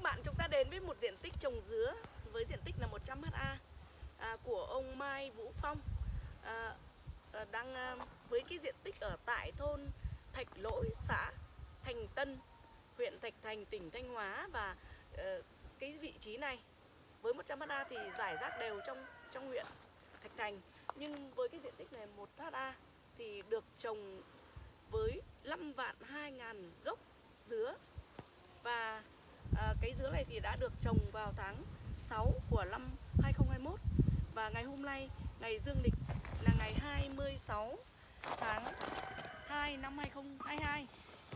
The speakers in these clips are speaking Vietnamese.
các bạn, chúng ta đến với một diện tích trồng dứa với diện tích là 100 ha à, của ông Mai Vũ Phong. À, à, đang à, với cái diện tích ở tại thôn Thạch Lỗi, xã Thành Tân, huyện Thạch Thành, tỉnh Thanh Hóa và à, cái vị trí này. Với 100 ha thì giải rác đều trong trong huyện Thạch Thành. Nhưng với cái diện tích này 1 ha thì được trồng với 5 vạn 2 ngàn gốc dứa và à, cái dứa này thì đã được trồng vào tháng 6 của năm 2021 và ngày hôm nay ngày dương lịch là ngày 26 tháng 2 năm 2022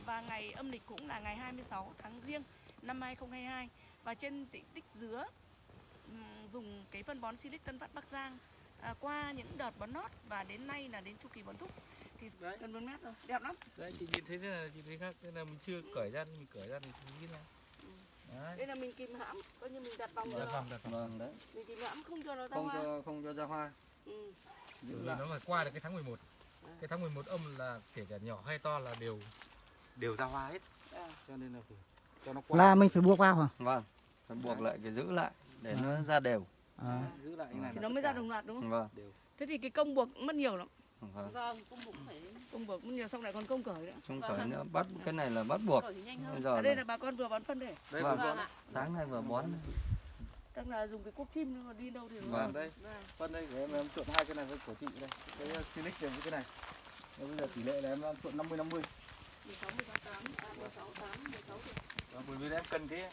và ngày âm lịch cũng là ngày 26 tháng riêng năm 2022 và trên diện tích dứa dùng cái phân bón Silic Tân Phát Bắc Giang à, qua những đợt bón nót và đến nay là đến chu kỳ bón thúc. Thì Đấy. gần 4 mét rồi đẹp lắm. Đấy chị nhìn thấy thế là chị thấy khác thế là mình chưa cởi ra mình cởi ra thì chị nghĩ là đấy đây là mình kìm hãm coi như mình đặt vòng cho đặt nó vòng đặt vòng Vâng đấy. mình kìm hãm không cho nó ra Không hoa cho không cho ra hoa. ừ. Vì nó phải qua được cái tháng 11 cái tháng 11 âm là kể cả nhỏ hay to là đều đều ra hoa hết à. cho nên là phải cho nó qua là mình phải buộc vào hả Vâng. Phải buộc lại cái giữ lại để nó ra đều. à. giữ lại như này thì là nó mới ra đồng loạt đúng không Vâng. đều thế thì cái công buộc mất nhiều lắm Vâng. Vâng, công buộc phải công buộc mất nhiều xong lại còn công cởi nữa Không phải nữa bắt cái này là bắt buộc. cởi Bây giờ ở đây là bà con vừa bón phân để đây Vâng. vâng. Vâng ạ. sáng nay vừa bón. tức là dùng cái cuốc chim nhưng mà đi đâu thì Vâng. đây Vâng. phân đây để em, em trộn hai cái này với của chị đây cái silic này với cái này bây giờ tỷ lệ là em trộn 50 50 16, 18, 8, 16, 8, 16 thì Vâng, bởi vì em cần cái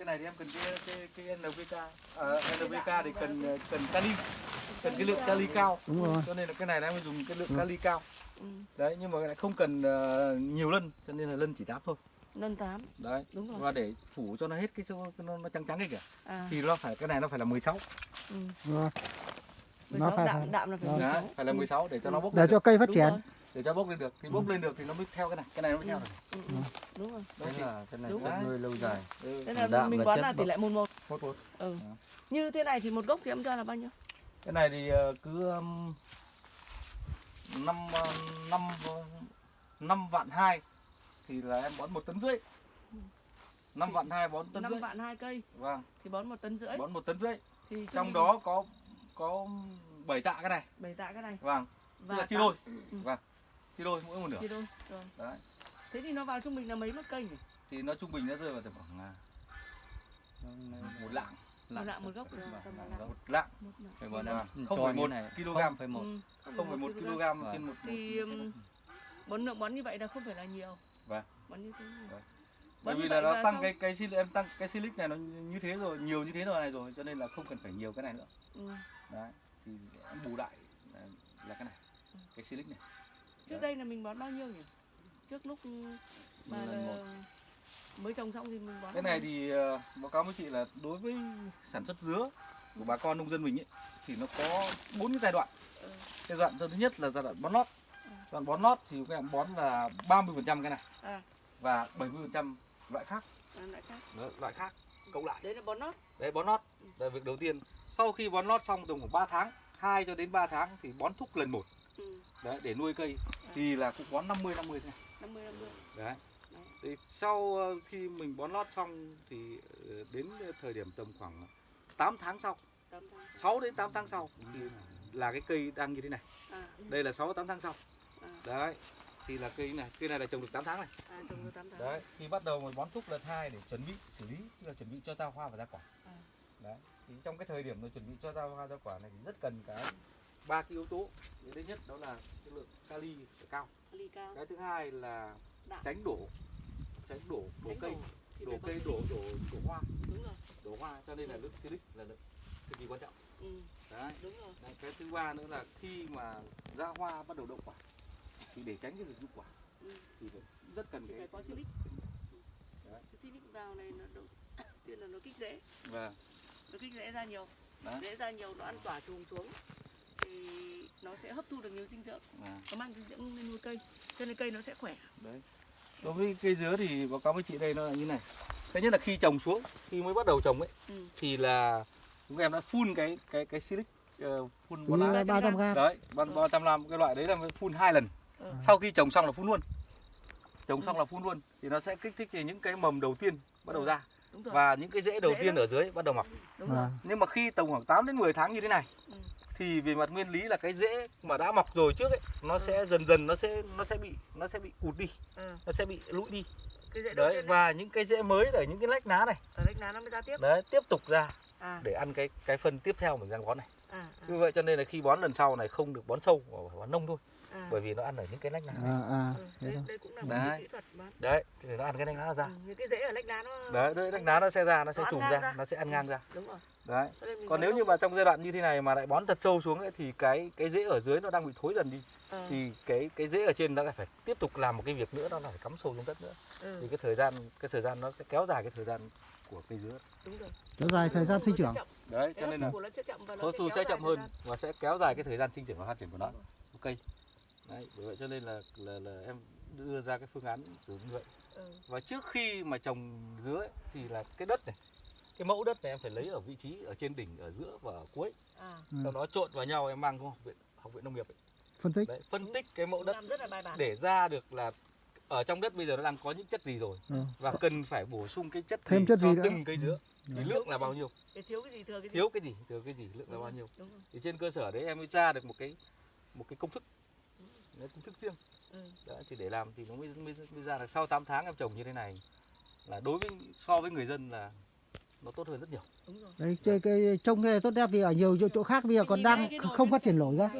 cái này thì em cần cái cái cái NPK à, NPK thì cần cần kali cần cái lượng kali cao. Đúng rồi. Cho nên là cái này là em dùng cái lượng kali cao. Ừ. đấy nhưng mà lại không cần uh, nhiều lân cho nên là lân chỉ tám thôi. Nâng 8 đấy. Đúng rồi. Và để phủ cho nó hết cái số nó, nó trắng trắng cái kìa. À. Thì nó phải cái này nó phải là 16 ừ. rồi. 16 phải- đạm đạm là phải Vâng. 16 đấy, phải là Ừ. 16 để cho nó bốc để cho được. cây phát Đúng triển. rồi. Để cho bốc lên được thì bốc lên được thì nó mới theo cái này cái này nó mới theo được. Ừ. ừ. đúng rồi. Đấy là cái này rồi. nuôi lâu dài. ừ. thế là mình chất là tỷ lệ một một. một một ừ. Như thế này thì một gốc thì em cho là bao nhiêu? Cái này thì ờ, cứ um, năm ờ, năm ờ, năm vạn hai thì là em bón một tấn rưỡi. Năm vạn hai bón tấn 5 rưỡi. vạn hai cây. Vâng. Thì bón một tấn rưỡi. Bón một tấn rưỡi. Thì trong mình đó có có bảy tạ cái này. Bảy tạ cái này. Vâng. Tức và là chia đôi. Ừ. vâng chia đôi mỗi một nửa. Chia đôi rồi. Đấy. Thế thì nó vào trung bình là mấy mất cây nhỉ? Thì nó trung bình nó rơi vào tầm khoảng à, một lạng. Một lạng một gốc. Lạng một lạng. một lạng. Phải Vâng, cho không phải một này. kg. Phải một. Ừ, không phải một kg. trên một thì bón lượng bón như vậy là không phải là nhiều. Vâng. bón như thế Vâng. bởi vì là nó tăng sau- cái cái silic em tăng cái silic này nó như thế rồi nhiều như thế rồi này rồi cho nên là không cần phải nhiều cái này nữa. Ừ. đấy thì em bù lại là, là cái này cái silic này trước Đấy. đây là mình bón bao nhiêu nhỉ? Trước lúc mà mới trồng xong thì mình bón cái này thì ờ, báo cáo với chị là đối với sản xuất dứa của bà con nông dân mình ấy thì nó có bốn cái giai đoạn. Ừ. giai đoạn thứ nhất là giai đoạn bón lót. Ừ. giai đoạn bón lót thì các em bón là 30% cái này à, và 70% loại khác. À lại khác. Đó, loại khác cộng lại. Đấy là bón nót đấy bón lót. Là việc đầu tiên. Sau khi bón lót xong tầm khoảng 3 tháng 2 cho đến 3 tháng thì bón thúc lần một ừ. đấy để nuôi cây thì là cũng bón 50 50 thế này 50 50 đấy. Đấy. thì sau ờ, khi mình bón lót xong thì ờ, đến thời điểm tầm khoảng 8 tháng sau 8 tháng 6 đến 8 tháng sau thì là cái cây đang như thế này. À, đây là 6 8 tháng sau. À, đấy thì là cây này cây này là trồng được 8 tháng này. À trồng được 8 tháng. Đấy thì bắt đầu mình bón thúc lần hai để chuẩn bị xử lý tức là chuẩn bị cho ra hoa và ra quả. À. đấy thì trong cái thời điểm mà chuẩn bị cho ra hoa ra quả này thì rất cần cái ba cái yếu tố cái thứ nhất đó là cái lượng kali phải cao. Ly cao. Cái thứ hai là Đạm. tránh đổ tránh đổ đổ tránh cây. đổ đổ cây đổ đổ đổ hoa. Đúng rồi. Đổ hoa cho nên là lượng silic là lượng cực kỳ quan trọng. Ừ, đấy. Đúng rồi. Đấy, cái thứ ba nữa là khi mà ra hoa bắt đầu đậu quả thì để tránh cái việc rụng quả ừ. thì rất cần Thì cái phải có silic. silic vào này nó đầu tiên là nó kích rễ. Và nó kích rễ ra nhiều. Đấy. rễ ra nhiều nó ăn quả trùm xuống nó sẽ hấp thu được nhiều dinh dưỡng. Và nó mang dinh dưỡng lên nuôi cây cho nên cây nó sẽ khỏe. Đấy. Đối với cây dứa thì báo cáo với chị đây nó là như này. Thứ nhất là khi trồng xuống khi mới bắt đầu trồng ấy ừ. thì là chúng em đã phun cái cái cái silic uh, phun là lá 300 gram. Đấy ba trăm năm cái loại đấy là phun hai lần. Ừ. sau khi trồng xong là phun luôn. Trồng xong là phun luôn. Thì nó sẽ kích thích những cái mầm đầu tiên bắt đầu Ừ. ra. Và những cái rễ đầu Rễ tiên đó. ở dưới bắt đầu mọc. Đúng rồi. Nhưng mà khi tầm khoảng 8 đến 10 tháng như thế này Ừ. thì về mặt nguyên lý là cái rễ mà đã mọc rồi trước ấy nó Ừ. sẽ dần dần nó sẽ nó sẽ bị nó sẽ bị cụt đi ừ. nó sẽ bị lũi đi. Cái rễ đấy và những cái rễ mới ở những cái lách lá này. Ở đây lá nó mới ra tiếp. Đấy tiếp tục ra à. để ăn cái cái phân tiếp theo mình đang bón này. À à, như vậy cho nên là khi bón lần sau này không được bón sâu mà bón nông thôi à. bởi vì nó ăn ở những cái lách lá. Này. à, à, Ừ, thế đây, đây cũng là một Đấy. cái kỹ thuật mà. Đấy thì nó ăn cái lách lá ra. Ừ, những cái rễ ở lách lá nó đấy đấy lách lá nó sẽ ra nó sẽ trùm ra ra. nó sẽ ăn ngang ra. Đúng rồi. Đấy. Còn nếu như mà trong giai đoạn như thế này mà lại bón thật sâu xuống ấy, thì cái cái rễ ở dưới nó đang bị thối dần đi. Ờ, thì cái cái rễ ở trên nó lại phải tiếp tục làm một cái việc nữa đó là phải cắm sâu xuống đất nữa. Ừ, thì cái thời gian cái thời gian nó sẽ kéo dài cái thời gian của cây dứa. Đúng rồi. Kéo dài thời gian sinh trưởng. Đấy cho nên là của nó sẽ chậm và nó hấp thu sẽ chậm hơn và sẽ kéo dài cái thời gian sinh trưởng và phát triển của nó. Cây đấy bởi vậy cho nên là là, là em đưa ra cái phương án sử dụng như vậy. Ừ, và trước khi mà trồng dứa ấy, thì là cái đất này cái mẫu đất này em phải lấy ở vị trí ở trên đỉnh ở giữa và ở cuối. À, Ừ. sau đó trộn vào nhau em mang xuống học viện học viện nông nghiệp ấy. phân tích. Đấy, phân tích cái mẫu đất làm rất là bài bản. để ra được là ở trong đất bây giờ nó đang có những chất gì rồi Ừ. và cần phải bổ sung cái chất Thêm gì chất cho gì từng cây dứa. Thì Đấy. lượng là bao nhiêu? Để thiếu cái gì thừa cái gì? Thiếu cái gì thừa cái gì lượng là Đúng bao rồi, nhiêu đúng rồi. Thì trên cơ sở đấy em mới ra được một cái một cái công thức Đấy, công thức riêng. Ừ, Đấy, thì để làm thì nó mới, mới, mới ra được sau 8 tháng em trồng như thế này là đối với so với người dân là nó tốt hơn rất nhiều. Đúng rồi. Đấy cái, cái trông này tốt đẹp vì ở nhiều chỗ, chỗ khác bây giờ còn đang không phát triển nổi ra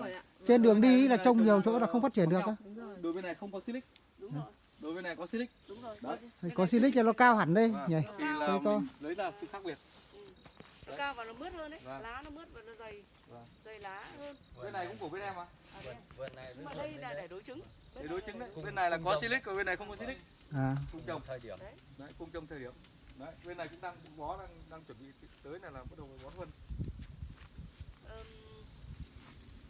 trên đường đi là trông nhiều chỗ là không phát triển được á. đối với này không có silic. Đúng rồi. Đối với này có silic. Đúng rồi. Đấy. Thì có silic cho nó cao hẳn đây Vâng. nhỉ? Thì là Thế to. mình lấy là sự khác biệt. Ừ. nó cao và nó mướt hơn đấy. Vâng. lá nó mướt và nó dày Vâng. dày lá. Hơn bên này cũng của bên em mà. À, đấy. vườn này nhưng mà đây là để đối chứng. Để đối chứng đấy. Bên này là có silic còn bên này không có silic. À. Cùng trồng thời điểm. Đấy. Cùng trồng thời điểm. Đấy bên này cũng đang bó đang đang chuẩn bị tới này là bắt đầu bón phân Ờm,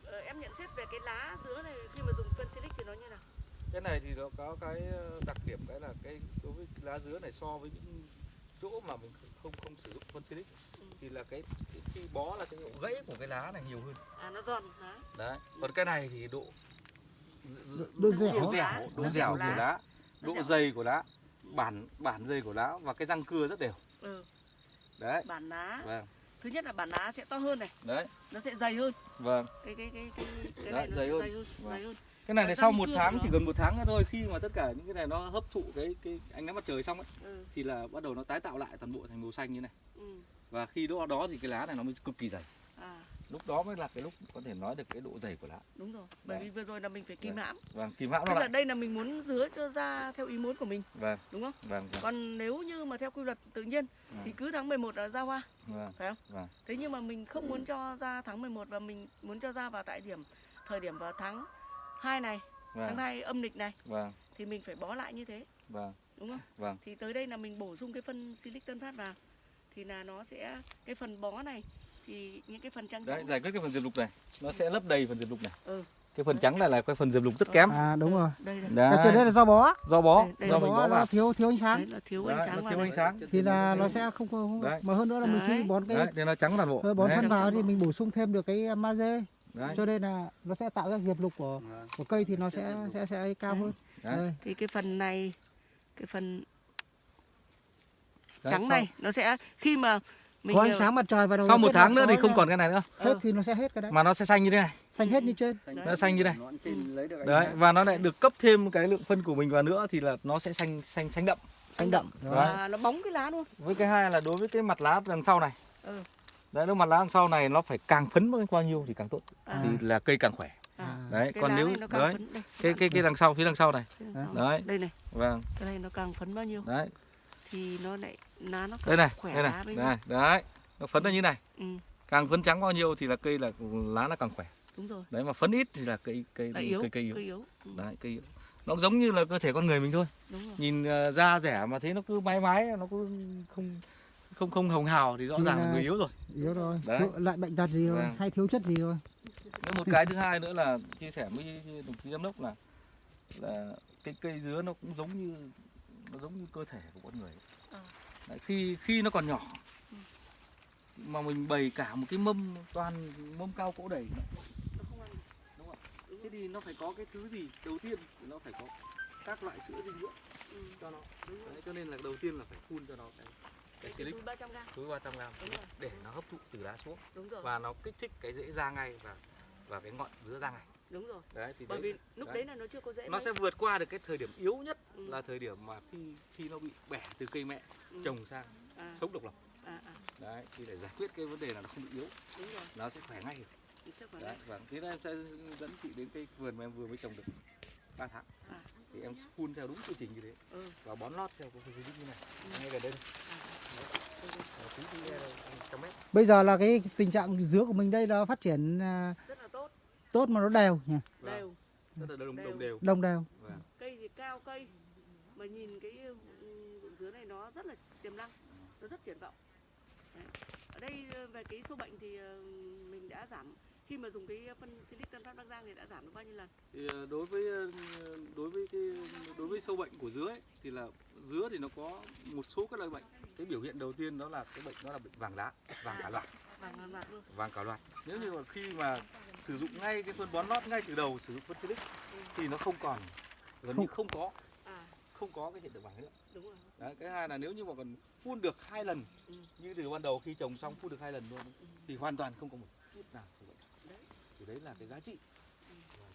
ờ, em nhận xét về cái lá dứa này khi mà dùng phân silic thì nó như nào? Cái này thì nó có cái ờ, đặc điểm cái là cái đối với lá dứa này so với những chỗ mà mình không không sử dụng phân silic Ừ. thì là cái khi bó là cái độ gãy của cái lá này nhiều hơn. À nó giòn lá đấy còn cái này thì độ độ dẻo độ dẻo độ dẻo của lá. độ dày của lá. Bản bản dày của lá và cái răng cưa rất đều. Ừ, đấy. Bản lá. Vâng. Thứ nhất là bản lá sẽ to hơn này. Đấy. Nó sẽ dày hơn. Vâng. Cái cái cái cái cái Đấy, này nó dày sẽ hơn. dày hơn Vâng. dày hơn. Cái này răng sau một tháng chỉ cần một tháng nữa thôi khi mà tất cả những cái này nó hấp thụ cái cái ánh nắng mặt trời xong ấy ừ, thì là bắt đầu nó tái tạo lại toàn bộ thành màu xanh như này. Ừ, và khi đó đó thì cái lá này nó mới cực kỳ dày. À. Lúc đó mới là cái lúc có thể nói được cái độ dày của lá. Đúng rồi bởi Đấy. vì vừa rồi là mình phải kìm Đấy. hãm. Vâng kìm hãm nó tức là lại. đây là mình muốn dứa cho ra theo ý muốn của mình vâng. đúng không? Vâng vâng. Còn nếu như mà theo quy luật tự nhiên thì cứ tháng 11 là ra hoa vâng phải không? vâng. Thế nhưng mà mình không muốn cho ra tháng 11 và mình muốn cho ra vào tại điểm thời điểm vào tháng 2 này tháng vâng. 2 âm lịch này vâng. thì mình phải bó lại như thế vâng. đúng không? Vâng. Thì tới đây là mình bổ sung cái phân silic tân phát vào thì là nó sẽ cái phần bó này thì những cái phần trắng đấy giải quyết cái phần diệp lục này. Nó sẽ lấp đầy phần diệp lục này. Ừ. Cái phần trắng này là cái phần diệp lục rất kém. À đúng rồi. Đây đây. Đấy. Cái đấy là do bó. Do bó. Đây, đây. Do mình bó bó vào. thiếu thiếu ánh đấy sáng là thiếu Đấy, ánh sáng thiếu đây. ánh sáng. Thì là nó sẽ không không Đấy. mà hơn nữa là mình khi Đấy. bón cái đấy thì nó trắng toàn bộ. Bón Đấy. phân vào thì mình bổ sung thêm được cái magie. Đấy. Cho nên là nó sẽ tạo ra diệp lục của của cây thì nó sẽ sẽ sẽ cao hơn. Đấy. Đây. thì cái phần này cái phần Đấy, trắng sau- này nó sẽ khi mà mình có ánh sáng mặt trời vào đầu sau một tháng nữa thì không còn cái này nữa. Hết thì nó sẽ hết cái đấy. Mà nó sẽ xanh như thế này. Xanh hết như trên. Nó xanh như này. Nó trên lấy được ánh đấy và nó lại được cấp thêm cái lượng phân của mình vào nữa thì là nó sẽ xanh xanh xanh đậm. Xanh đậm. Và nó bóng cái lá luôn với cái hai là đối với cái mặt lá đằng sau này. Ừ. đấy nếu mặt lá đằng sau này nó phải càng phấn bao nhiêu thì càng tốt. À, thì là cây càng khỏe. À. đấy cái còn nếu đấy đây. cái cái cái đằng sau phía đằng sau này. Đằng Đấy. sau. đấy. Đây này. Vâng. Cái này nó càng phấn bao nhiêu? Đấy. Thì nó lại lá nó đây này khỏe đây này đây đấy nó phấn nó như này. Ừ, càng phấn trắng bao nhiêu thì là cây là lá nó càng khỏe. Đúng rồi. Đấy mà phấn ít thì là cây cây là yếu cây cây yếu. cây yếu. Ừ, đấy cây yếu. Nó giống như là cơ thể con người mình thôi. Đúng rồi. Nhìn ờ, da rẻ mà thấy nó cứ mái mái nó cứ không không không hồng hào thì rõ Thì ràng là là- người yếu rồi. yếu rồi. Đấy. Lại bệnh tật gì rồi Vâng. hay thiếu chất gì rồi. Nếu một cái thứ hai nữa là chia sẻ với đồng chí giám đốc là là cái cây dứa nó cũng giống như nó giống như cơ thể của con người. Ờ. Đấy, khi khi nó còn nhỏ mà mình bày cả một cái mâm toàn mâm cao cỗ đầy nó không ăn. Được. đúng không? Thế thì nó phải có cái thứ gì đầu tiên? Nó phải có các loại sữa dinh dưỡng ừ, cho nó. Đấy, cho nên là đầu tiên là phải phun cho nó cái cái silic. túi 300 gram. Túi 300 gram. Đúng rồi. Để nó hấp thụ từ lá xuống. Đúng rồi. Và nó kích thích cái rễ ra ngay và và cái ngọn dứa ra ngay. Đúng rồi. Đấy thì bởi đấy, vì lúc đấy. đấy là nó chưa có rễ nó mấy. sẽ vượt qua được cái thời điểm yếu nhất Ừ. là thời điểm mà khi khi nó bị bẻ từ cây mẹ Ừ. trồng sang à, sống độc lập. À, à, đấy thì để giải quyết cái vấn đề là nó không bị yếu. Đúng rồi. Nó sẽ khỏe ngay. Đấy và thế nên em sẽ dẫn chị đến cái vườn mà em vừa mới trồng được 3 tháng. À. thì em phun theo đúng quy trình như thế. Ừ. và bón lót theo cái quy trình như này. Ừ. ngay gần đây à, bây giờ là cái tình trạng dứa của mình đây là phát triển à, rất là tốt. tốt mà nó đều nhỉ? Vâng, đều rất là đồng Đều. đồng đều. đồng đều. Vâng. cây thì cao cây mà nhìn cái ừ, ruộng dứa này nó rất là tiềm năng nó rất triển vọng. Đấy. ở đây ờ, về cái số bệnh thì ờ, mình đã giảm khi mà dùng cái phân silic tân phát bắc giang thì đã giảm được bao nhiêu lần? Thì ờ, đối với đối với cái đối với sâu bệnh của dứa ấy, thì là dứa thì nó có một số các loại bệnh. Cái biểu hiện đầu tiên đó là cái bệnh đó là bệnh vàng lá vàng cả loạt vàng hoàn loạt luôn. Vàng cả loạt nếu như mà khi mà sử dụng ngay cái phân bón lót ngay từ đầu sử dụng phân silic thì nó không còn gần như không có không có cái hiện tượng vàng nữa. Đúng rồi. Đấy, cái hai là nếu như mà còn phun được hai lần Ừ. như từ ban đầu khi trồng xong phun được hai lần luôn Ừ. thì hoàn toàn không có một chút nào bệnh Đấy. thì đấy là cái giá trị.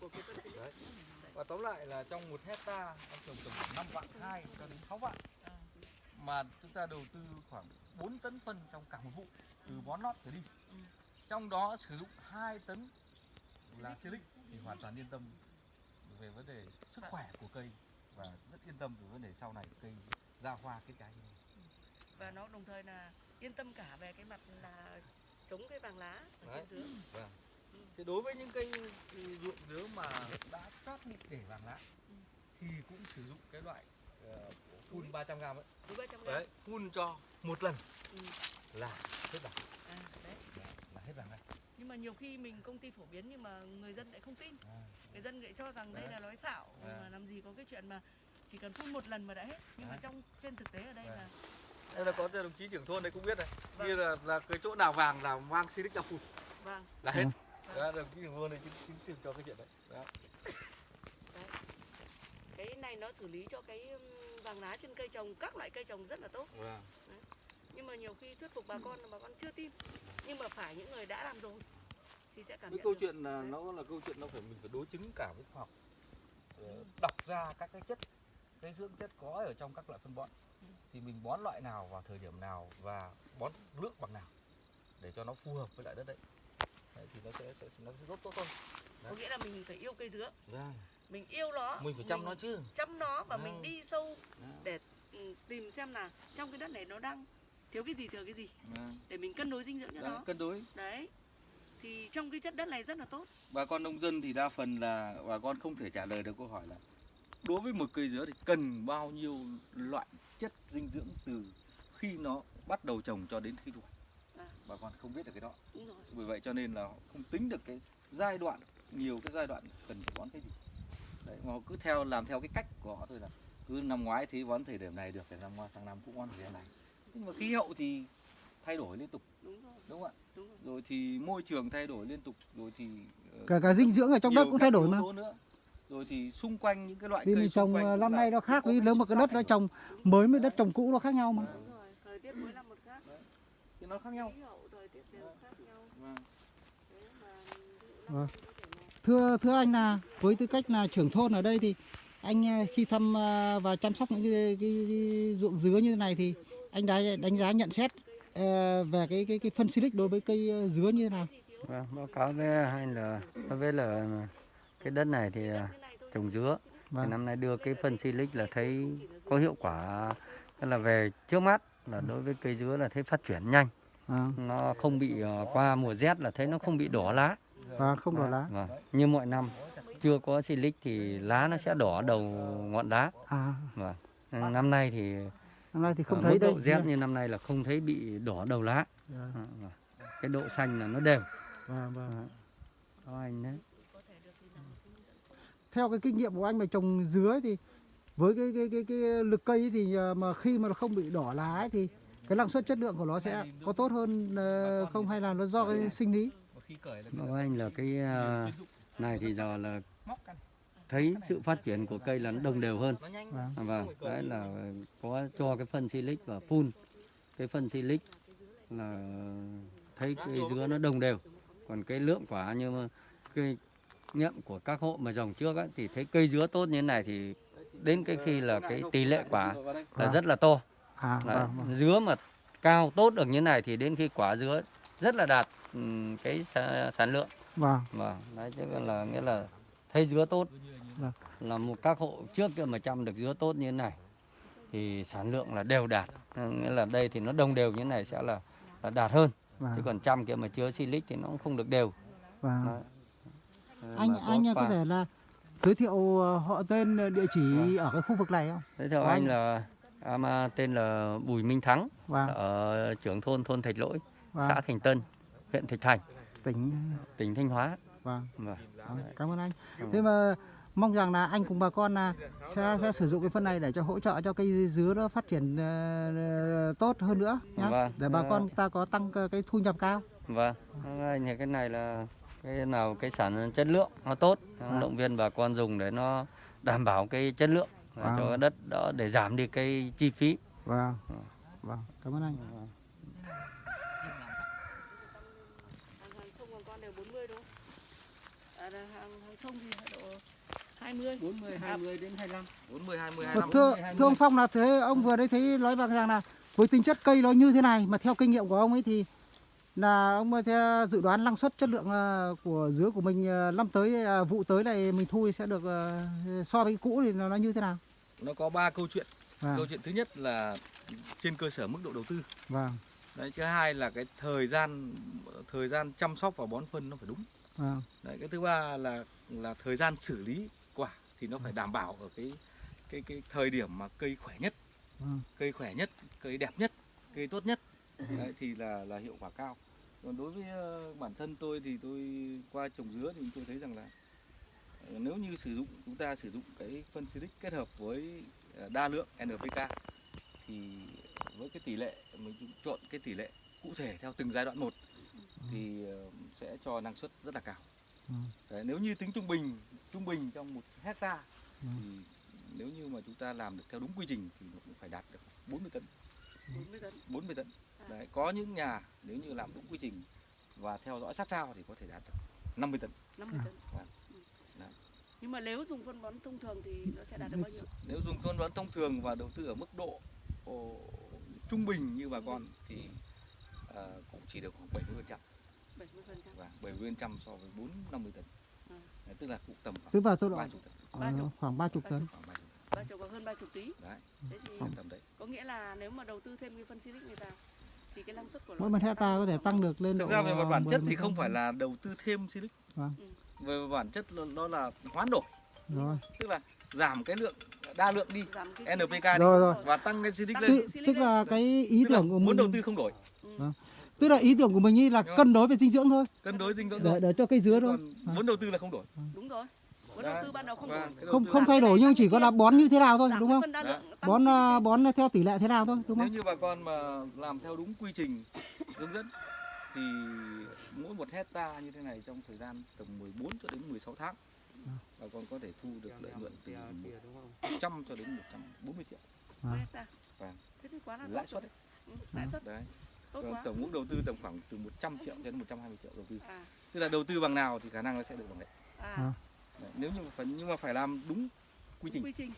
Silic Đấy. và tóm lại là trong một hecta em trồng tầm 5 vạn hai cho đến 6 vạn. À, mà chúng ta đầu tư khoảng 4 tấn phân trong cả một vụ từ bón lót trở đi. Ừ. trong đó sử dụng 2 tấn là silic thì hoàn toàn yên tâm về vấn đề sức khỏe của cây và rất yên tâm về vấn đề sau này cây ra hoa kết trái và nó đồng thời là yên tâm cả về cái mặt là chống cái vàng lá ở Đấy. trên dứa Thì đối với những cây ruộng dứa mà đã chót bị để vàng lá Ừ. thì cũng sử dụng cái loại ờ, phun 300 g ấy. túi 300 gram Đấy, phun cho một lần Ừ. là hết vàng, à, đấy là hết vàng ngay. Nhưng mà nhiều khi mình công ty phổ biến nhưng mà người dân lại không tin À, người dân lại cho rằng đây Đấy. là nói xạo Đấy. mà làm gì có cái chuyện mà chỉ cần phun một lần mà đã hết nhưng mà Đấy. trong trên thực tế ở đây Đấy. là Đây là có đồng chí trưởng thôn đấy cũng biết này. Vâng. Như là là cái chỗ nào vàng là mang silic ra phun vâng là hết. Ừ. Đó, đồng chí trưởng thôn này chứng chứng chứng cho cái chuyện đấy. Đó. cái này nó xử lý cho cái vàng lá trên cây trồng các loại cây trồng rất là tốt Vâng. Nhưng mà nhiều khi thuyết phục bà con là bà con chưa tin nhưng mà phải những người đã làm rồi thì sẽ cảm Cái nhận câu được. chuyện là Đấy. nó là câu chuyện nó phải mình phải đối chứng cả với khoa học. Ờ, Đọc ra các cái chất cái dưỡng chất có ở trong các loại phân bón Ừ. thì mình bón loại nào vào thời điểm nào và bón lượng bằng nào để cho nó phù hợp với lại đất đấy. đấy thì nó sẽ, sẽ nó sẽ tốt tốt hơn. có nghĩa là mình phải yêu cây dứa Vâng. mình yêu nó Mình phải chăm nó chứ. chăm nó và mình Vâng. đi sâu Đó. để ừ, tìm xem là trong cái đất này nó đang thiếu cái gì thừa cái gì Vâng. để mình cân đối dinh dưỡng cho Đấy, nó cân đối. đấy thì trong cái chất đất này rất là tốt Bà con nông dân thì đa phần là bà con không thể trả lời được câu hỏi là đối với một cây dứa thì cần bao nhiêu loại chất dinh dưỡng từ khi nó bắt đầu trồng cho đến khi thu hoạch. À. Bà con không biết được cái đó. đúng rồi Bởi vậy cho nên là họ không tính được cái giai đoạn nhiều cái giai đoạn cần phải bón cái gì. Đấy, mà họ cứ theo làm theo cái cách của họ thôi là cứ năm ngoái thì bón thời điểm này được thì năm qua sang năm cũng bón thời điểm này. Nhưng mà khí hậu thì thay đổi liên tục đúng rồi đúng không ạ? đúng rồi Rồi thì môi trường thay đổi liên tục rồi thì ờ, cả cả dinh dưỡng ở trong đất cũng thay đổi mà nữa. Rồi thì xung quanh những cái loại cây trồng quanh ờ, năm nay nó khác với nếu mà cái đất nó trồng mới với đất trồng cũ nó khác nhau mà đúng rồi thời tiết mỗi năm một khác thì nó khác nhau. khí hậu thời tiết đều khác nhau Vâng. Vâng. thưa thưa anh là với tư cách là trưởng thôn ở đây thì anh ờ, khi thăm và chăm sóc những cái, cái, cái ruộng dứa như thế này thì anh đã đánh giá nhận xét ờ, về cái cái cái phân silic đối với cây ờ, dứa như thế nào? Vâng, báo cáo với anh là đối với là cái đất này thì à, thôi trồng dứa. Thì vâng. năm nay đưa cái phân silic là thấy có hiệu quả tức là về trước mắt là đối với cây dứa là thấy phát triển nhanh. À, nó không bị ờ, qua mùa rét là thấy nó không bị đỏ lá. Và không đỏ lá. Vâng. như mọi năm chưa có silic thì lá nó sẽ đỏ đầu ngọn lá à. Vâng. năm nay thì năm nay thì không ở thấy mức đây. độ rét như năm nay là không thấy bị đỏ đầu lá. Vâng, Ờ, vâng. cái độ xanh là nó đều. Vâng, vâng. đó anh đấy. Theo cái kinh nghiệm của anh mà trồng dứa ấy thì với cái cái cái cái lực cây thì ờ, mà khi mà nó không bị đỏ lá ấy thì cái năng suất chất lượng của nó sẽ có tốt hơn ờ, không hay là nó do cái sinh lý? Cáo anh là cái à, này thì giờ là thấy sự phát triển của cây là nó đồng đều hơn nhanh. Vâng. À, vâng đấy là có cho cái phân silic và phun cái phân silic là thấy cây dứa nó đồng đều còn cái lượng quả như mà cây nghiệm của các hộ mà dòng trước ấy, thì thấy cây dứa tốt như thế này thì đến cái khi là cái tỷ lệ quả là Vâng. rất là to À, Đấy, vâng, vâng. dứa mà cao tốt được như này thì đến khi quả dứa rất là đạt ừm, cái sản lượng Vâng. vâng đấy chứ là nghĩa là thấy dứa tốt Vâng. là một các hộ trước kia mà chăm được dứa tốt như thế này thì sản lượng là đều đạt nghĩa là đây thì nó đồng đều như thế này sẽ là, là đạt hơn chứ Vâng. còn trăm kia mà chứa silic thì nó cũng không được đều vâng. Đấy. Ờ, Anh mà anh có thể là giới thiệu ờ, họ tên ờ, địa chỉ ở cái khu vực này không? Thế theo của anh anh? là em à, tên là Bùi Minh Thắng Vâng. ở trưởng thôn thôn Thạch Lỗi, Vâng. xã Thành Tân, huyện Thạch Thành, Tỉnh tỉnh Thanh Hóa. vâng. Vâng. Vâng, Cảm ơn anh. Thế mà mong rằng là anh cùng bà con là sẽ, sẽ sử dụng cái phân này để cho hỗ trợ cho cây dứa nó phát triển ờ, tốt hơn nữa nhé. Vâng. Để bà con ta có tăng cái thu nhập cao. Vâng, anh thì cái này là cái nào cái sản chất lượng nó tốt, Vâng. động viên bà con dùng để nó đảm bảo cái chất lượng Vâng. cho cái đất đó để giảm đi cái chi phí. Vâng. Vâng, cảm ơn anh. hàng, hàng sông bằng con đều 40 đúng không? À, thì 20 40, 20 đến 25. 40 20 Mà 25. thưa, 20. thưa ông Phong là thế ông vừa đấy thấy nói bằng rằng là với tính chất cây nó như thế này mà theo kinh nghiệm của ông ấy thì là ông theo dự đoán năng suất chất lượng ờ, của dứa của mình ờ, năm tới ờ, vụ tới này mình thu thì sẽ được so với cái cũ thì nó nó như thế nào? Nó có ba câu chuyện. Vâng, Câu chuyện thứ nhất là trên cơ sở mức độ đầu tư. vâng, Đấy, thứ hai là cái thời gian thời gian chăm sóc và bón phân nó phải đúng. vâng, Đấy, cái thứ ba là là thời gian xử lý thì nó phải đảm bảo ở cái cái cái thời điểm mà cây khỏe nhất, vâng, cây khỏe nhất, cây đẹp nhất, cây tốt nhất. Đấy, thì là là hiệu quả cao. Còn đối với ờ, bản thân tôi thì tôi qua trồng dứa thì tôi thấy rằng là ờ, nếu như sử dụng chúng ta sử dụng cái phân silic kết hợp với ờ, đa lượng NPK thì với cái tỷ lệ mình chọn cái tỷ lệ cụ thể theo từng giai đoạn một thì ờ, sẽ cho năng suất rất là cao. Ừ. Đấy, nếu như tính trung bình trung bình trong một hecta Ừ. thì nếu như mà chúng ta làm được theo đúng quy trình thì nó cũng phải đạt được 40 tấn 40 tấn 40 tấn À. đấy có những nhà nếu như làm đúng quy trình và theo dõi sát sao thì có thể đạt được 50 tấn 50 tấn Vâng. Ừ. Đấy. nhưng mà nếu dùng phân bón thông thường thì nó sẽ đạt được bao nhiêu nếu dùng phân bón thông thường và đầu tư ở mức độ ồ, trung bình như bà con thì ờ, cũng chỉ được khoảng 70 phần trăm 70 phần trăm. Và 70 phần trăm so với 4 50 tấn. Ừ. đấy, tức là cũng tầm Tức khoảng là tôi độ 30 tấn. Ba chục. khoảng 30 tấn. khoảng 30 tấn. Ba chục hoặc hơn 30 tí. Đấy thế thì tầm đấy. có nghĩa là nếu mà đầu tư thêm cái phân silic này vào thì cái năng suất của nó Mỗi một hecta có thể tăng được lên thực độ ra về mặt bản 10, chất thì 15 không phải là đầu tư thêm silic. Vâng. Ừ. về mặt bản chất nó- là hoán đổi. Rồi. tức là giảm cái lượng đa lượng đi NPK đi Rồi, rồi. và tăng cái silic lên. Tức, tức là cái ý tức tưởng của muốn đầu tư không đổi tức là ý tưởng của mình ý là cân đối về dinh dưỡng thôi. Cân đối dinh dưỡng để thôi để cho cây dứa thôi. vốn đầu tư là không đổi. Đúng rồi. Vốn đầu tư ban đầu không Vâng, đổi. Không không thay đổi nhưng chỉ có là bón như thế nào thôi đúng không? tăng Bón à, lên. bón theo tỷ lệ thế nào thôi đúng nếu không? như bà con mà làm theo đúng quy trình hướng dẫn thì mỗi một hecta như thế này trong thời gian tầm 14 cho đến 16 tháng bà con có thể thu được lợi nhuận từ 100 cho đến 140 triệu. Vâng. thế thì quá là lãi suất đấy. Ừ, lãi suất. Đấy tốt Còn quá. tổng mức đầu tư tầm khoảng từ 100 triệu đến 120 triệu đầu tư. À. Tức là đầu tư bằng nào thì khả năng nó sẽ được bằng đấy, à. Đấy. nếu như mà phải nhưng mà phải làm đúng quy trình. Quy trình.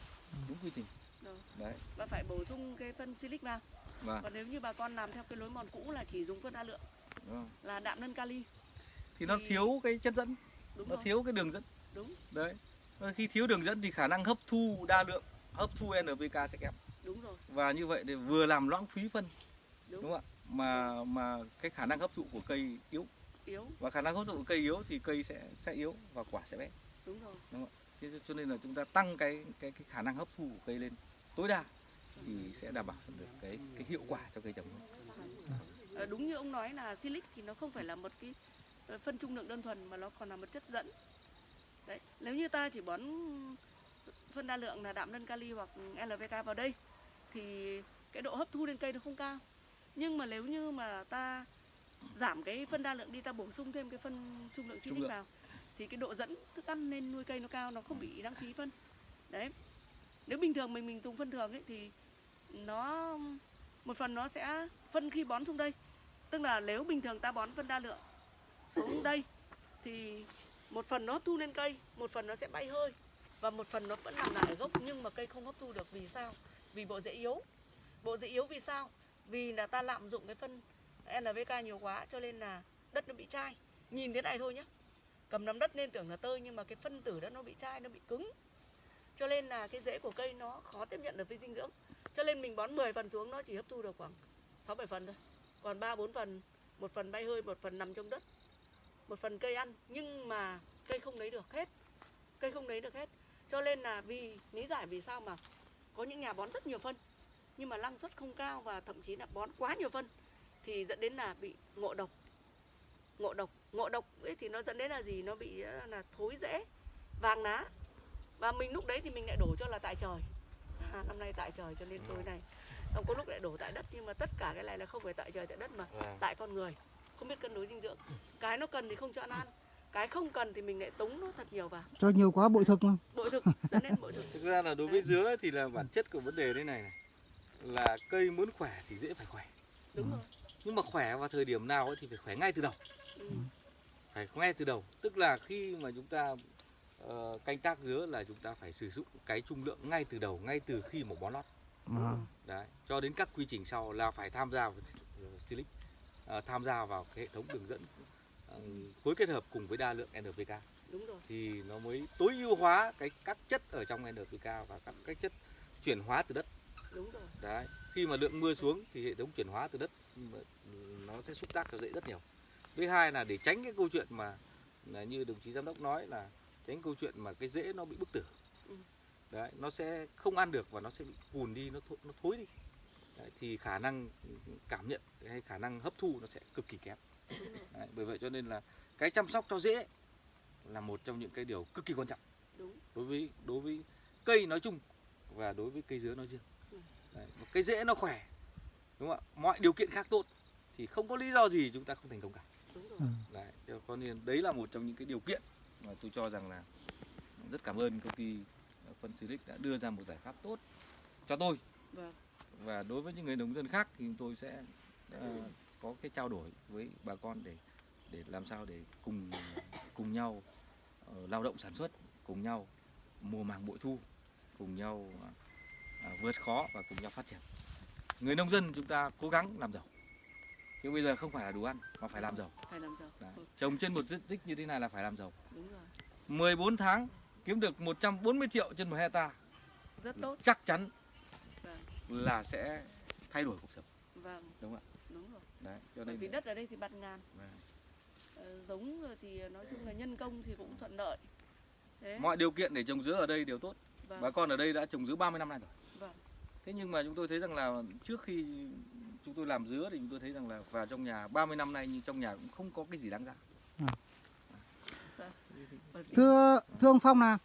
Đúng quy trình. Rồi. đấy. Và phải bổ sung cái phân silic vào. Vâng. còn nếu như bà con làm theo cái lối mòn cũ là chỉ dùng phân đa lượng. Đúng không? là đạm nân kali. Thì nó Thì- thiếu cái chất dẫn. Đúng nó rồi. thiếu cái đường dẫn. Đúng. Đấy. Và khi thiếu đường dẫn thì khả năng hấp thu đa lượng hấp thu NPK sẽ kém. Đúng rồi. Và như vậy thì vừa làm lãng phí phân. Đúng, đúng không ạ mà mà cái khả năng hấp thụ của cây yếu. Yếu. Và khả năng hấp thụ của cây yếu thì cây sẽ sẽ yếu và quả sẽ bé. Đúng rồi. Thế cho nên là chúng ta tăng cái cái cái khả năng hấp thu của cây lên. Tối đa thì sẽ đảm bảo được cái cái hiệu quả cho cây trồng. Ờ, đúng như ông nói là silic thì nó không phải là một cái ờ, phân trung lượng đơn thuần mà nó còn là một chất dẫn. Đấy nếu như ta chỉ bón phân đa lượng là đạm nân kali hoặc LPK vào đây thì cái độ hấp thu lên cây nó không cao nhưng mà nếu như mà ta giảm cái phân đa lượng đi ta bổ sung thêm cái phân trung lượng silic lượng. vào thì cái độ dẫn thức ăn lên nuôi cây nó cao nó không bị lãng phí phân. Đấy. Nếu bình thường mình mình dùng phân thường ấy thì nó một phần nó sẽ phân khi bón xuống đây. Tức là nếu bình thường ta bón phân đa lượng xuống đây thì một phần nó hấp thu lên cây một phần nó sẽ bay hơi và một phần nó vẫn nằm lại ở gốc nhưng mà cây không hấp thu được vì sao? Vì bộ rễ yếu. Bộ rễ yếu vì sao vì là ta lạm dụng cái phân NPK nhiều quá, cho nên là đất nó bị chai. Nhìn thế này thôi nhé cầm nắm đất nên tưởng là tơi, nhưng mà cái phân tử đó nó bị chai, nó bị cứng. Cho nên là cái rễ của cây nó khó tiếp nhận được với dinh dưỡng. Cho nên mình bón 10 phần xuống, nó chỉ hấp thu được khoảng 6 7 phần thôi. Còn 3 4 phần, một phần bay hơi, một phần nằm trong đất. Một phần cây ăn, nhưng mà cây không lấy được hết. Cây không lấy được hết. Cho nên là vì lý giải vì sao mà có những nhà bón rất nhiều phân nhưng mà năng suất không cao và thậm chí là bón quá nhiều phân thì dẫn đến là bị ngộ độc. Ngộ độc ngộ độc ấy thì nó dẫn đến là gì? Nó bị ờ, là thối rễ vàng lá và mình lúc đấy thì mình lại đổ cho là tại trời. À, năm nay tại trời cho nên tôi này. Xong có lúc lại đổ tại đất nhưng mà tất cả cái này là không phải tại trời tại đất mà tại con người. Không biết cân đối dinh dưỡng. Cái nó cần thì không cho nó ăn cái không cần thì mình lại tống nó thật nhiều vào. Cho nhiều quá bội thực mà. Bội thực dẫn đến bội thực. Thực ra là đối với dứa thì là bản chất của vấn đề thế này này là cây muốn khỏe thì dễ phải khỏe. đúng rồi Nhưng mà khỏe vào thời điểm nào ấy thì phải khỏe ngay từ đầu. ừ. Phải ngay từ đầu. Tức là khi mà chúng ta ờ, canh tác dứa là chúng ta phải sử dụng cái trung lượng ngay từ đầu, ngay từ khi mà bón lót. à, Đấy, cho đến các quy trình sau là phải tham gia vào Silic, ờ, tham gia vào cái hệ thống đường dẫn phối kết hợp cùng với đa lượng NPK đúng rồi thì nó mới tối ưu hóa cái các chất ở trong NPK và các cái chất chuyển hóa từ đất đúng rồi. Đấy khi mà lượng mưa xuống thì hệ thống chuyển hóa từ đất nó sẽ xúc tác cho dễ rất nhiều. Thứ hai là để tránh cái câu chuyện mà là như đồng chí giám đốc nói là tránh câu chuyện mà cái rễ nó bị bức tử. Ừ. đấy nó sẽ không ăn được và nó sẽ bị cùn đi nó thối, nó thối đi. Đấy, thì khả năng cảm nhận hay khả năng hấp thu nó sẽ cực kỳ kém. Đấy, bởi vậy cho nên là cái chăm sóc cho rễ là một trong những cái điều cực kỳ quan trọng. Đúng. Đối với đối với cây nói chung và đối với cây dứa nói riêng. Đấy, một cái rễ nó khỏe đúng không ạ? Mọi điều kiện khác tốt thì không có lý do gì chúng ta không thành công cả. Đúng rồi. Ừ. đấy cho- nên đấy là một trong những cái điều kiện mà tôi cho rằng là rất cảm ơn công ty phân Silic đã đưa ra một giải pháp tốt cho tôi. Vâng. Và đối với những người nông dân khác thì chúng tôi sẽ ờ, có cái trao đổi với bà con để để làm sao để cùng cùng nhau ờ, lao động sản xuất cùng nhau mùa màng bội thu cùng nhau à, vượt khó và cùng nhau phát triển. Người nông dân chúng ta cố gắng làm giàu. Chứ bây giờ không phải là đủ ăn mà phải làm giàu. Phải làm giàu. Đấy. Trồng trên một diện tích như thế này là phải làm giàu. Đúng rồi. 14 tháng kiếm được 140 triệu trên một hecta rất tốt. chắc chắn vâng. là sẽ thay đổi cuộc sống. Vâng. Đúng không đúng rồi. Đấy cho nên vì đất ở đây thì bạt ngàn. Vâng. Ờ, giống thì nói chung là nhân công thì cũng thuận lợi. Thế. Mọi điều kiện để trồng dứa ở đây đều tốt vâng. Bà con ở đây đã trồng dứa 30 năm nay rồi. Vâng. Thế nhưng mà chúng tôi thấy rằng là trước khi chúng tôi làm dứa thì chúng tôi thấy rằng là vào trong nhà 30 năm nay nhưng trong nhà cũng không có cái gì đáng giá. Vì thưa thưa ông Phong là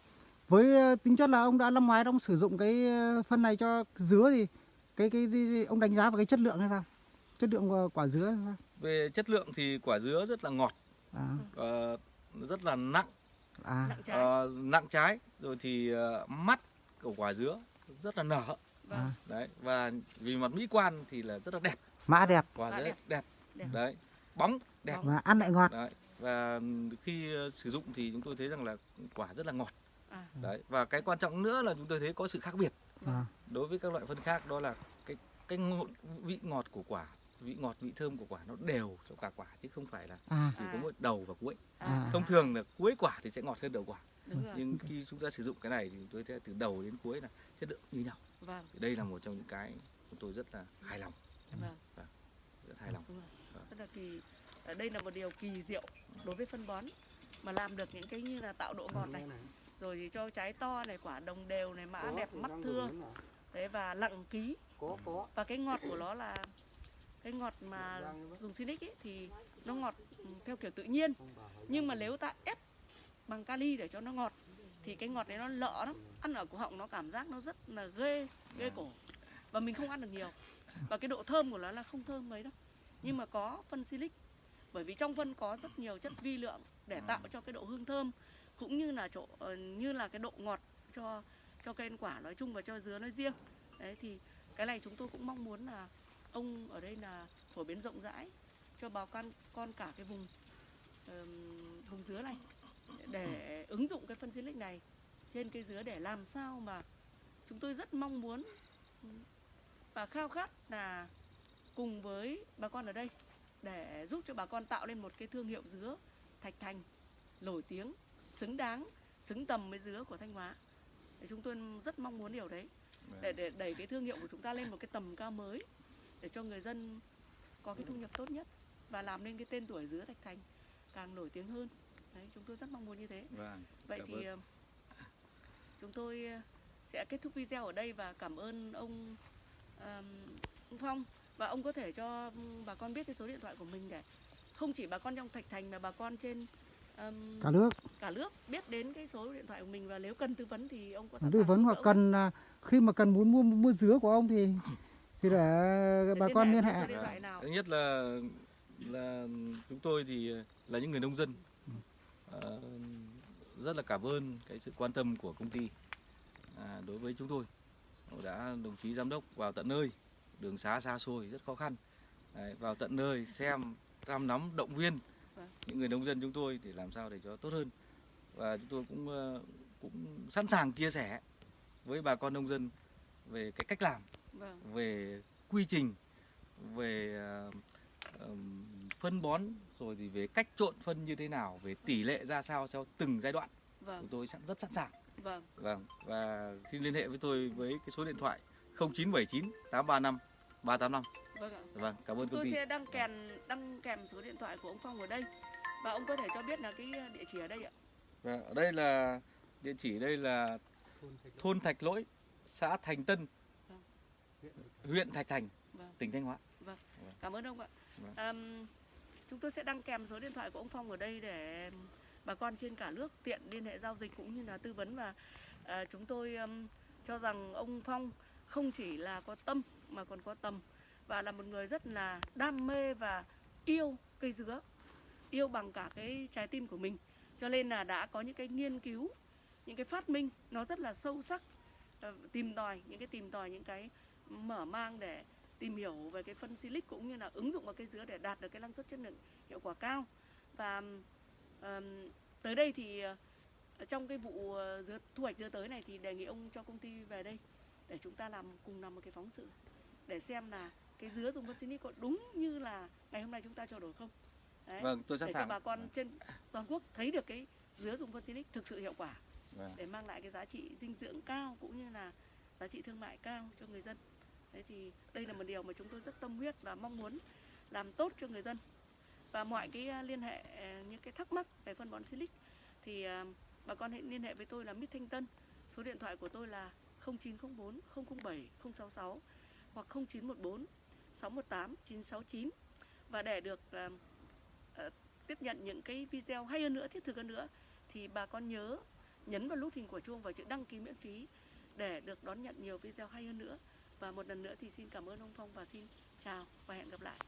với ờ, tính chất là ông đã năm ngoái ông sử dụng cái ờ, phân này cho dứa thì cái cái, cái ông đánh giá về cái chất lượng hay sao? Chất lượng của quả dứa về chất lượng thì quả dứa rất là ngọt à. ờ, rất là nặng à. Nặng trái. Ờ, nặng trái rồi thì ờ, mắt của quả dứa rất là nở. Vâng. À. đấy và vì mặt mỹ quan thì là rất là đẹp. Mã đẹp. Quả dứa đẹp. đẹp. Đẹp. đấy bóng đẹp. Và ăn lại ngọt. Đấy và khi ờ, sử dụng thì chúng tôi thấy rằng là quả rất là ngọt. À. Đấy và cái quan trọng nữa là chúng tôi thấy có sự khác biệt à, đối với các loại phân khác đó là cái cái ngộ, vị ngọt của quả vị ngọt vị thơm của quả nó đều cho cả quả chứ không phải là à. chỉ À. có mỗi đầu và cuối. À. Thông thường là cuối quả thì sẽ ngọt hơn đầu quả. Nhưng khi chúng ta sử dụng cái này thì tôi thấy từ đầu đến cuối là chất lượng như nhau. Vâng. Thì đây là một trong những cái chúng tôi rất là hài lòng. Vâng. Rất hài lòng. Rất là kỳ ở đây là một điều kỳ diệu đối với phân bón mà làm được những cái như là tạo độ ngọt này rồi thì cho trái to này quả đồng đều này mã đẹp mắt thưa. đấy và lặng ký. Có có. Và cái ngọt của nó là cái ngọt mà dùng Sinic ấy thì nó ngọt theo kiểu tự nhiên. Nhưng mà nếu ta ép bằng kali để cho nó ngọt thì cái ngọt đấy nó lợ lắm. Ăn ở cổ họng nó cảm giác nó rất là ghê ghê cổ. và mình không ăn được nhiều. Và cái độ thơm của nó là không thơm mấy đâu. Nhưng mà có phân silic bởi vì trong phân có rất nhiều chất vi lượng để tạo cho cái độ hương thơm cũng như là chỗ ờ, như là cái độ ngọt cho cho cây ăn quả nói chung và cho dứa nói riêng. Đấy thì cái này chúng tôi cũng mong muốn là ông ở đây là phổ biến rộng rãi cho bà con con cả cái vùng vùng dứa này. Để ứng dụng cái phân silic này trên cây dứa để làm sao mà chúng tôi rất mong muốn và khao khát là cùng với bà con ở đây để giúp cho bà con tạo lên một cái thương hiệu dứa Thạch Thành nổi tiếng, xứng đáng, xứng tầm với dứa của Thanh Hóa. Để chúng tôi rất mong muốn điều đấy để để đẩy cái thương hiệu của chúng ta lên một cái tầm cao mới để cho người dân có cái thu nhập tốt nhất và làm nên cái tên tuổi dứa Thạch Thành càng nổi tiếng hơn. Đấy, chúng tôi rất mong muốn như thế. Vâng. Vậy thì ơn. ờ, chúng tôi ờ, sẽ kết thúc video ở đây và cảm ơn ông ông Phong và ông có thể cho bà con biết cái số điện thoại của mình để không chỉ bà con trong Thạch Thành mà bà con trên ờm, cả nước cả nước biết đến cái số điện thoại của mình và nếu cần tư vấn thì ông có sẵn tư sàng vấn hoặc cần à, khi mà cần muốn mua mua dứa của ông thì thì để bà con liên hệ. Thứ nhất là là chúng tôi thì là những người nông dân. Ờ, rất là cảm ơn cái sự quan tâm của công ty à, đối với chúng tôi. Đã đồng chí giám đốc vào tận nơi đường xá xa xôi rất khó khăn. Đấy, vào tận nơi xem thăm nắm động viên Vâng. những người nông dân chúng tôi để làm sao để cho tốt hơn. Và chúng tôi cũng ờ, cũng sẵn sàng chia sẻ với bà con nông dân về cái cách làm vâng. Về quy trình về ờ, phân bón rồi thì về cách trộn phân như thế nào về tỷ lệ ra sao cho từng giai đoạn vâng. chúng tôi sẵn rất sẵn sàng. Vâng. Vâng và xin liên hệ với tôi với cái số điện thoại 0979 835 385 vâng ạ. Vâng cảm ơn công tôi ty. sẽ đăng kèm đăng kèm số điện thoại của ông Phong ở đây. Và ông có thể cho biết là cái địa chỉ ở đây ạ. Vâng, ở đây là địa chỉ đây là thôn Thạch Lỗi xã Thành Tân huyện Thạch Thành Vâng. tỉnh Thanh Hóa Cảm ơn ông ạ. Vâng. Àm, chúng tôi sẽ đăng kèm số điện thoại của ông Phong ở đây để bà con trên cả nước tiện liên hệ giao dịch cũng như là tư vấn và à, chúng tôi ừm, cho rằng ông Phong không chỉ là có tâm mà còn có tầm và là một người rất là đam mê và yêu cây dứa, yêu bằng cả cái trái tim của mình. Cho nên là đã có những cái nghiên cứu, những cái phát minh nó rất là sâu sắc, ờ, tìm tòi những cái tìm tòi những cái mở mang để tìm hiểu về cái phân silic cũng như là ứng dụng vào cây dứa để đạt được cái năng suất chất lượng hiệu quả cao và ờm, tới đây thì ờ, trong cái vụ ờ, dứa thu hoạch dứa tới này thì đề nghị ông cho công ty về đây để chúng ta làm cùng làm một cái phóng sự để xem là cái dứa dùng phân silic có đúng như là ngày hôm nay chúng ta trao đổi không Đấy. vâng tôi sẵn để cho sàng bà con trên toàn quốc thấy được cái dứa dùng phân silic thực sự hiệu quả Vâng. để mang lại cái giá trị dinh dưỡng cao cũng như là giá trị thương mại cao cho người dân Thế thì đây là một điều mà chúng tôi rất tâm huyết và mong muốn làm tốt cho người dân. Và mọi cái à, liên hệ à, những cái thắc mắc về phân bón silic thì à, bà con hãy liên hệ với tôi là Mít Thanh Tân. Số điện thoại của tôi là 0904 007 066 hoặc 0914 618 969 và để được uh, tiếp nhận những cái video hay hơn nữa thiết thực hơn nữa thì bà con nhớ nhấn vào nút hình của chuông và chữ đăng ký miễn phí để được đón nhận nhiều video hay hơn nữa và một lần nữa thì xin cảm ơn ông Phong và xin chào và hẹn gặp lại.